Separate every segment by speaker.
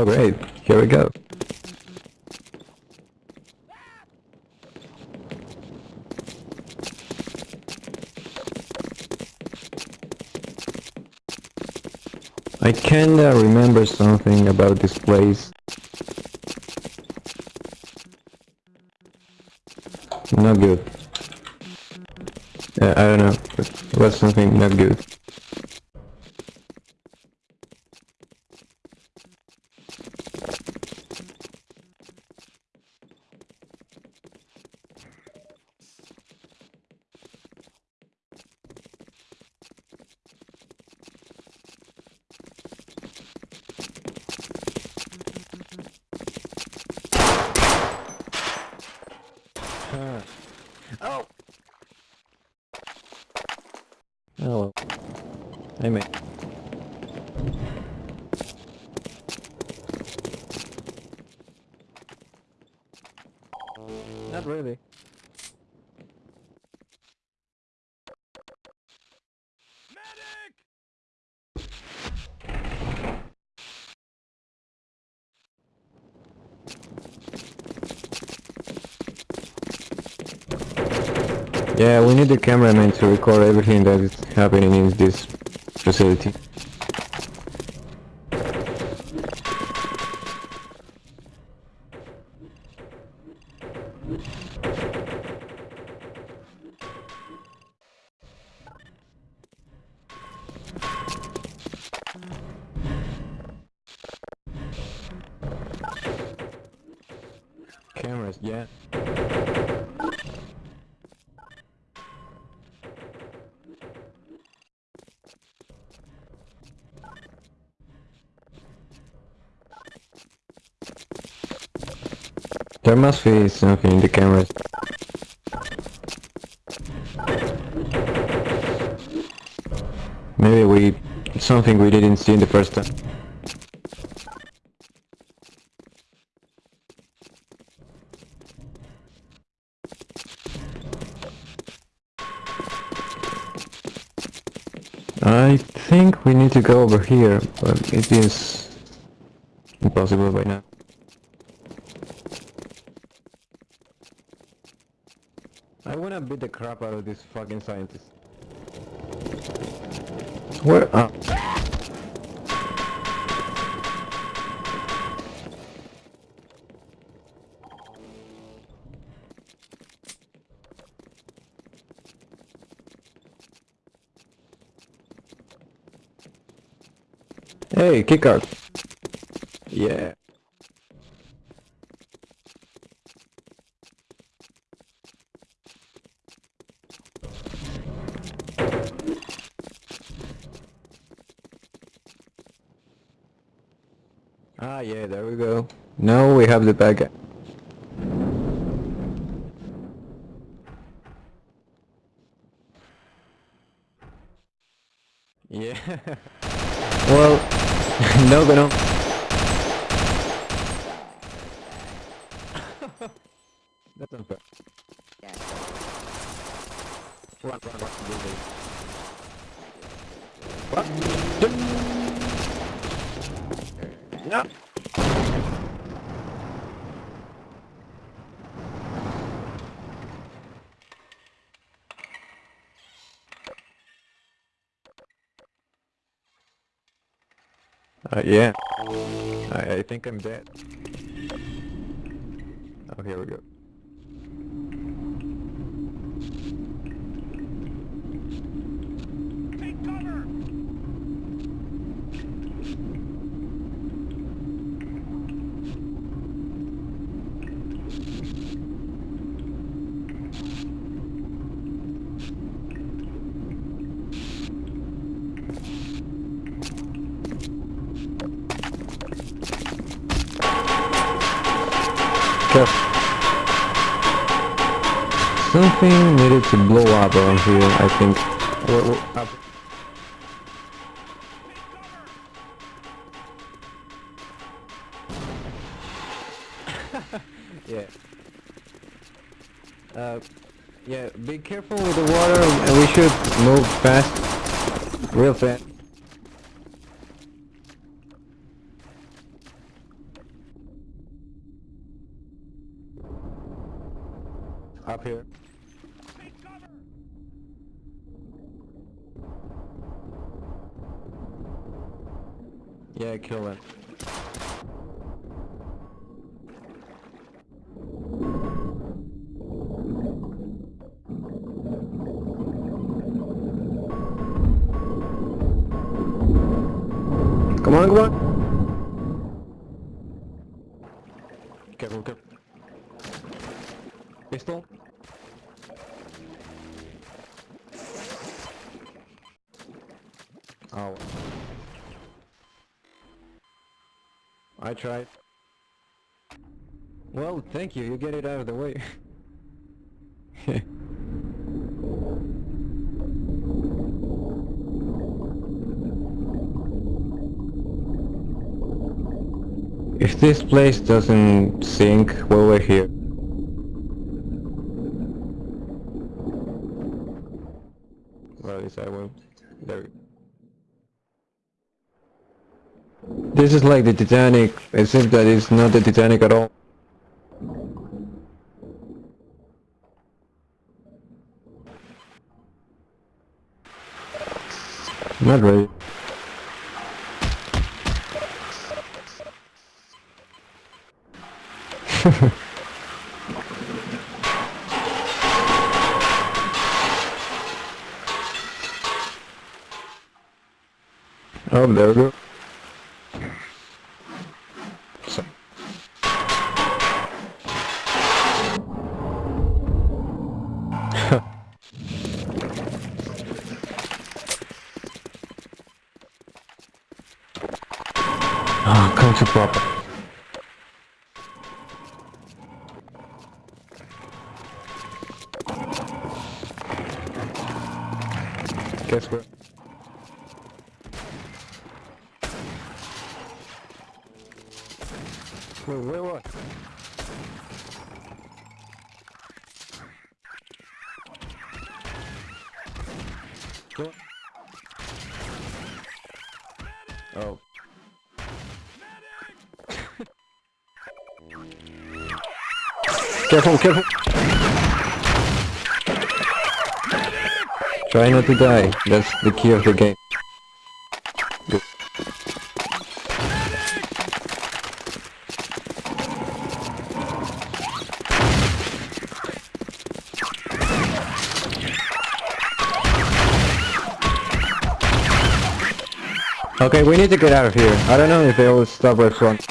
Speaker 1: Oh great, here we go. I kinda remember something about this place. Not good. Uh, I don't know, it was something not good. Oh! Oh. I may. Not really. Yeah, we need the cameraman to record everything that is happening in this facility. Cameras, yeah. There must be something in the cameras. Maybe we... something we didn't see in the first time. I think we need to go over here, but it is impossible right now. I wanna beat the crap out of this fucking scientist. Where? Uh, hey, kick out. Yeah. Ah, yeah, there we go. Now we have the bag. Yeah. well, no, but no. That's unfair. Run, run, run, do this. What? No. Uh, yeah. I, I think I'm dead. Oh, here we go. Careful. Something needed to blow up around here, I think. Yeah. Uh, yeah, be careful with the water, and we should move fast. Real fast. Come on, come on. Careful, careful. Pistol. Oh. I tried. Well, thank you, you get it out of the way. if this place doesn't sink while we're here. Well, at least I won't. There. This is like the Titanic, except that it's not the Titanic at all. Not really. oh, there we go. Wait, wait, what? What? Oh. careful, careful! Try not to die. That's the key of the game. We need to get out of here. I don't know if they will stop right front.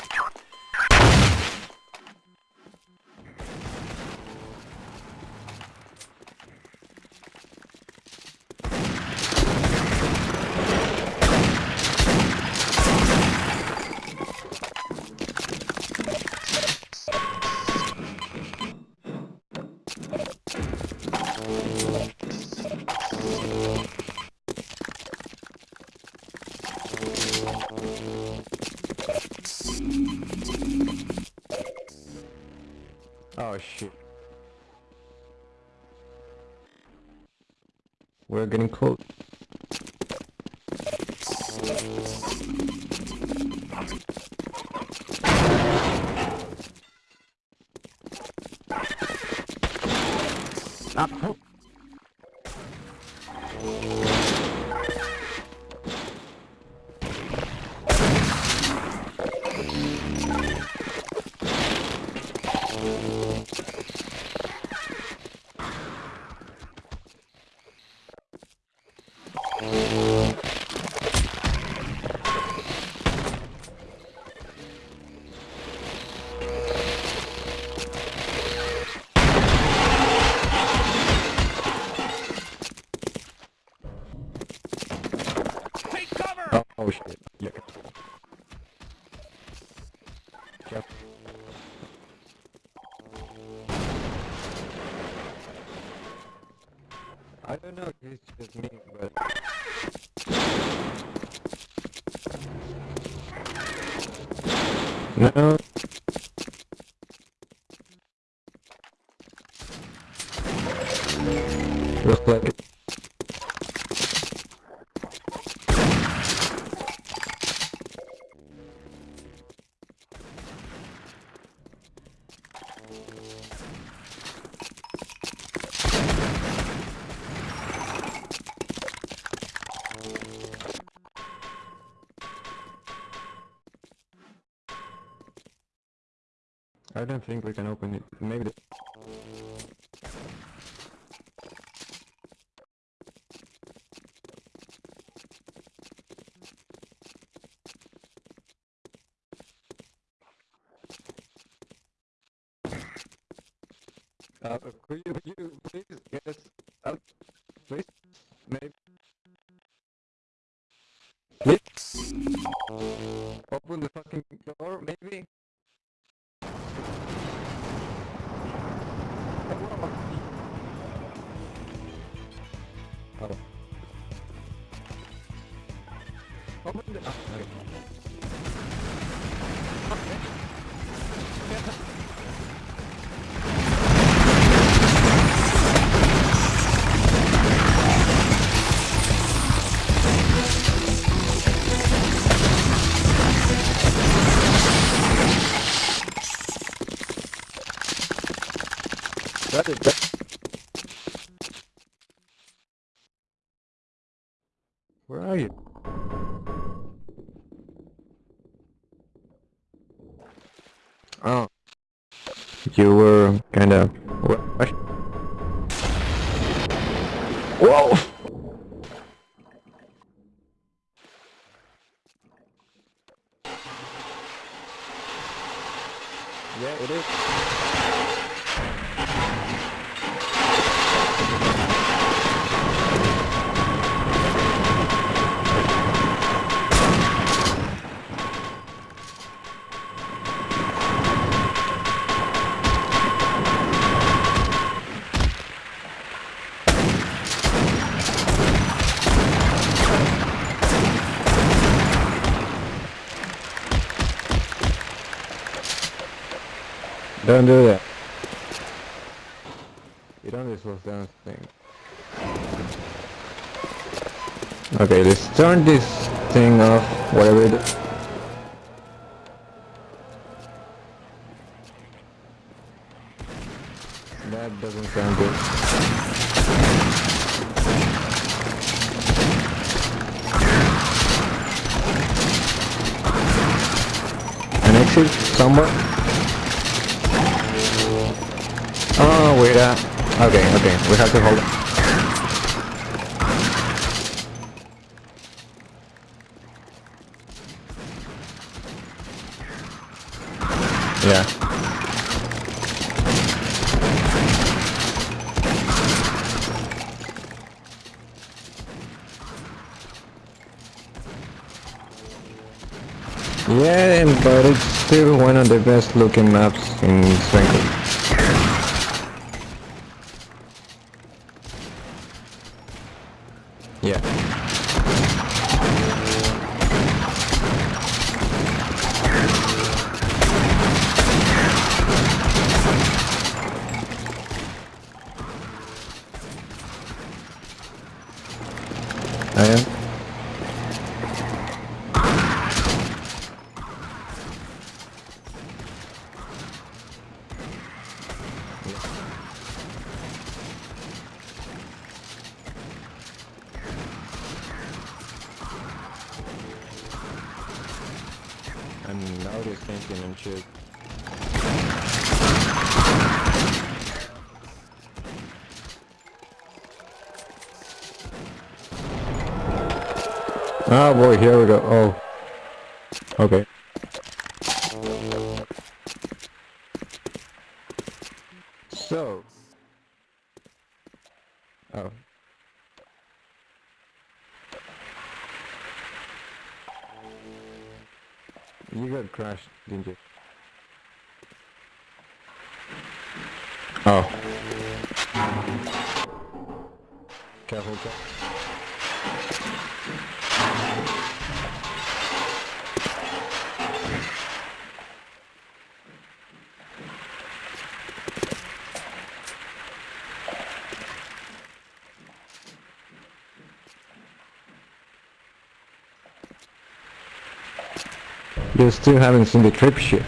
Speaker 1: We're getting close.
Speaker 2: Take
Speaker 1: I don't think we can open it. Maybe Don't do that. You don't down thing. Okay, let's turn this thing off, whatever it is. Yeah. Yeah, but it's still one of the best looking maps in Sven Co-op. Thinking and shit. Oh boy, here we go. Oh. Okay. Crashed, You still haven't seen the trip ship.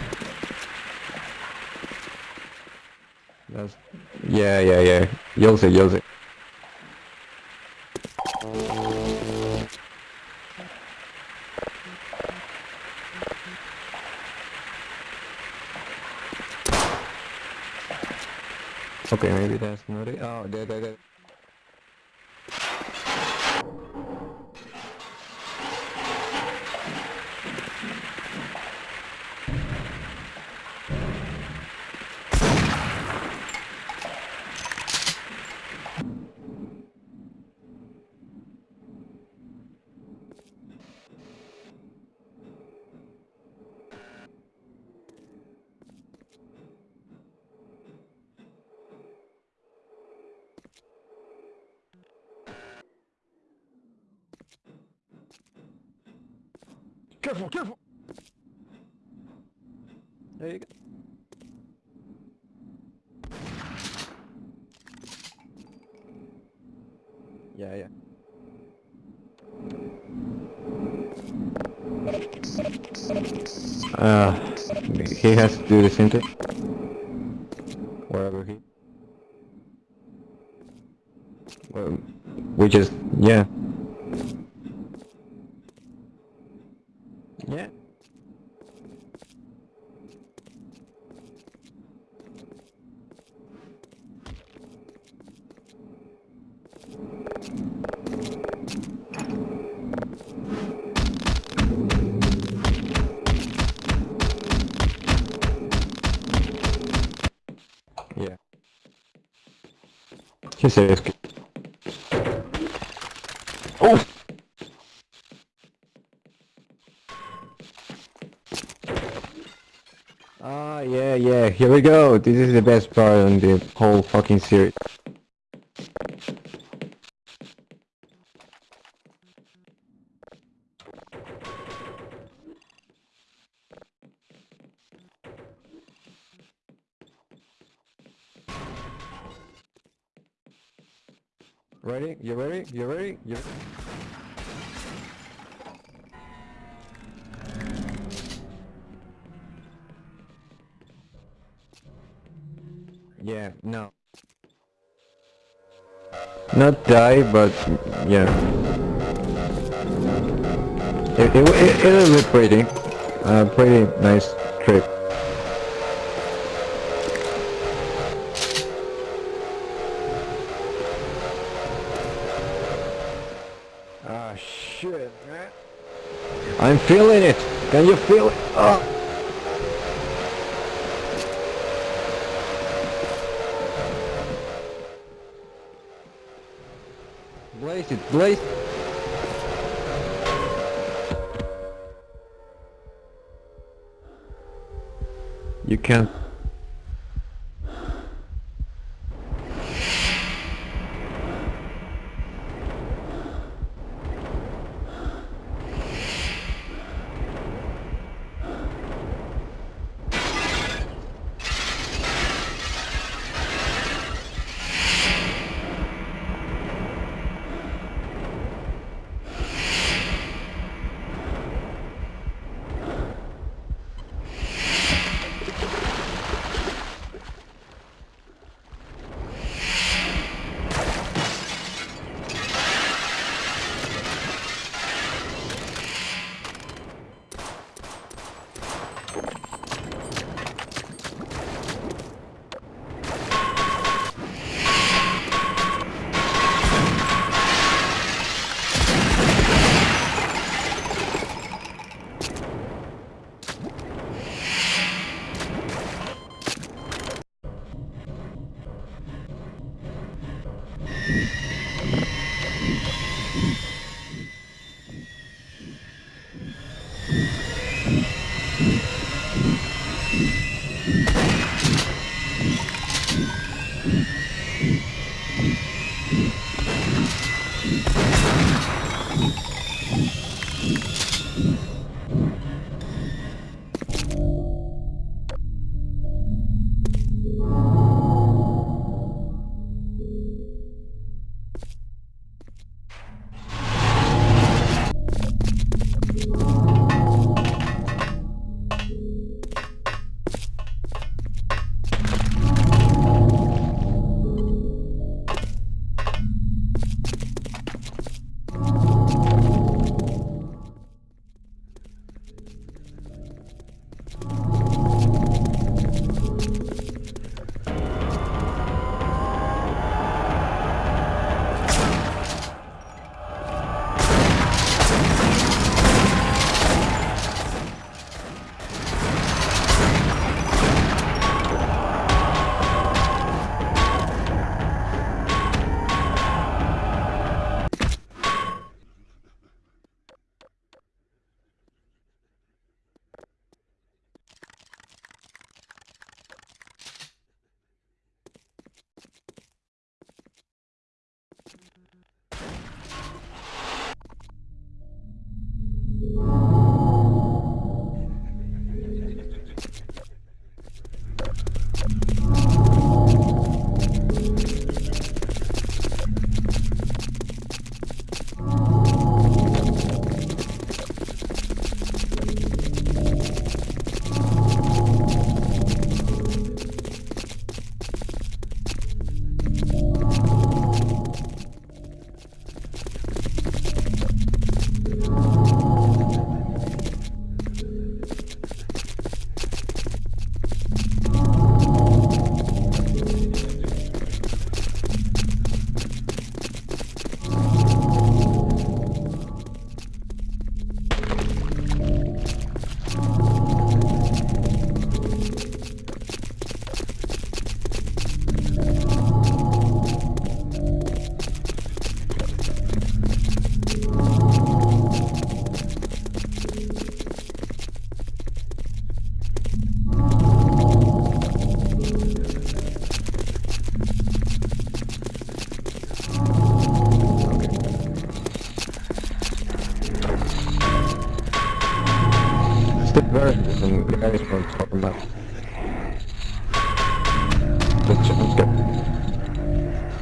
Speaker 1: That's... Yeah, yeah, yeah. Use it, use it. Okay, maybe that's not it. Oh, there, there, there. Careful, careful! There you go. Yeah, yeah. Uh, he has to do the same thing. He says. Oh! Ah, yeah, yeah, here we go. This is the best part on the whole fucking series. Not die, but yeah. It, it, it, it'll be pretty. Uh, pretty nice trip. Ah, shit, man. I'm feeling it. Can you feel it? Oh. It, blaze. You can't.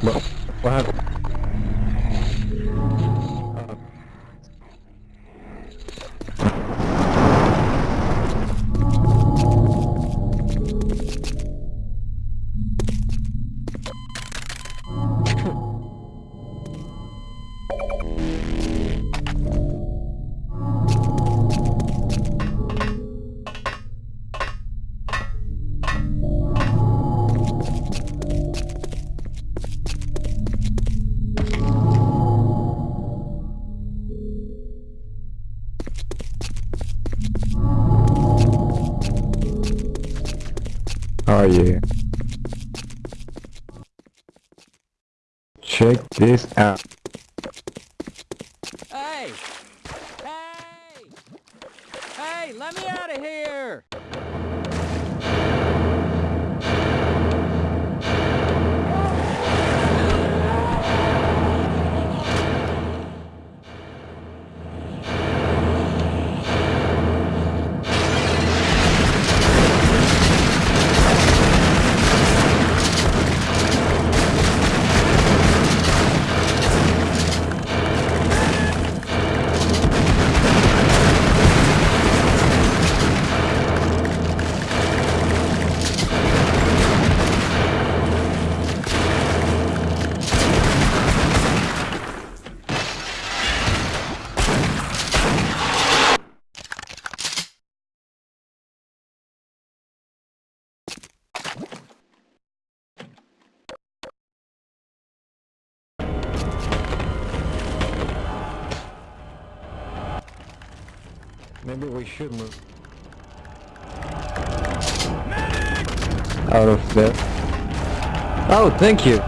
Speaker 1: What? What this out. Maybe we should move. Out of there. Oh, thank you.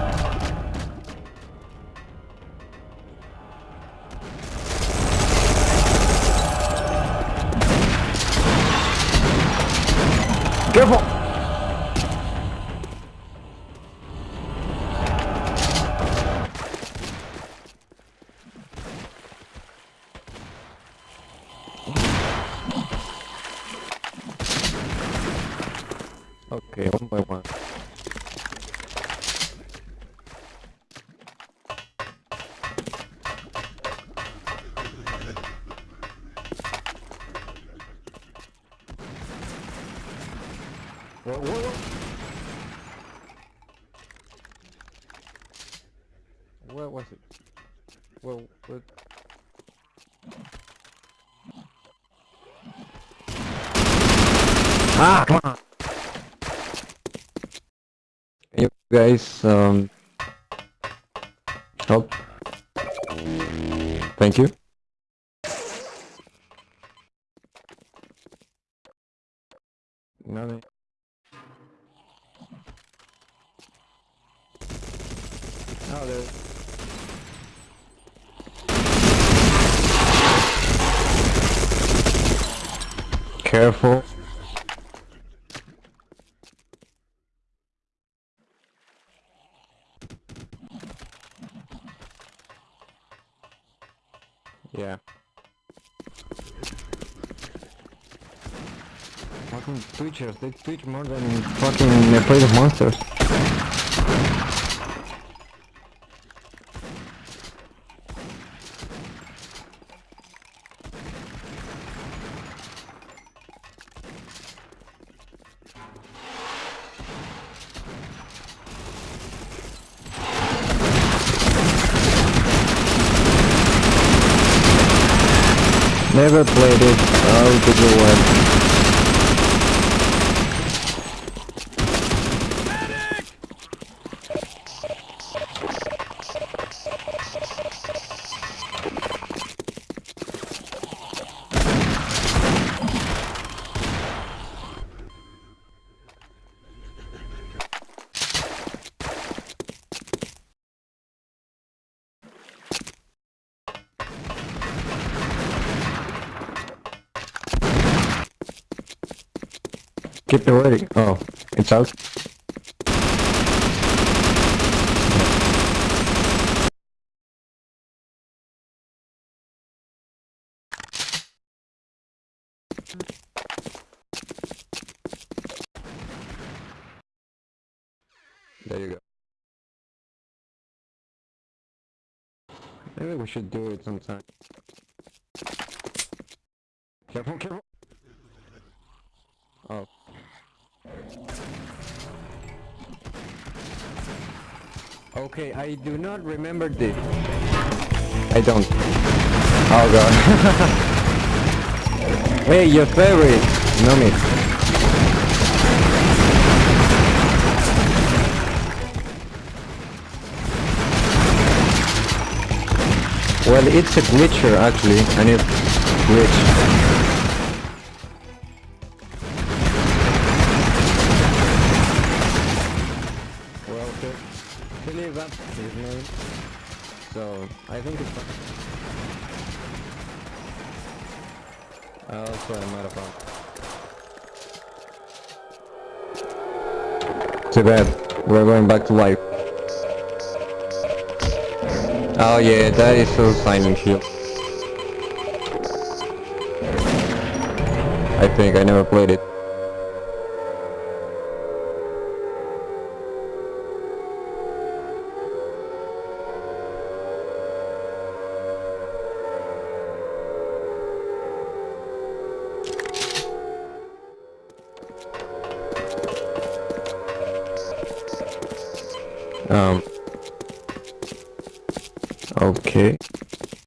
Speaker 1: What? Ah, come on! You guys, um, help? Thank you. Nothing. Oh, there. Careful. Yeah. They twitch more than fucking play the monsters. Never played it. Oh, the good It's out. There you go. Maybe we should do it sometime. Careful, careful! Oh. Okay, I do not remember this. I don't. Oh god. hey, your favorite. No me. Well, it's a glitcher actually, and it's glitch. So I think it's fine. I also am out of fun. Too bad. We're going back to life. Oh yeah, that is so Silent Hill. I think I never played it.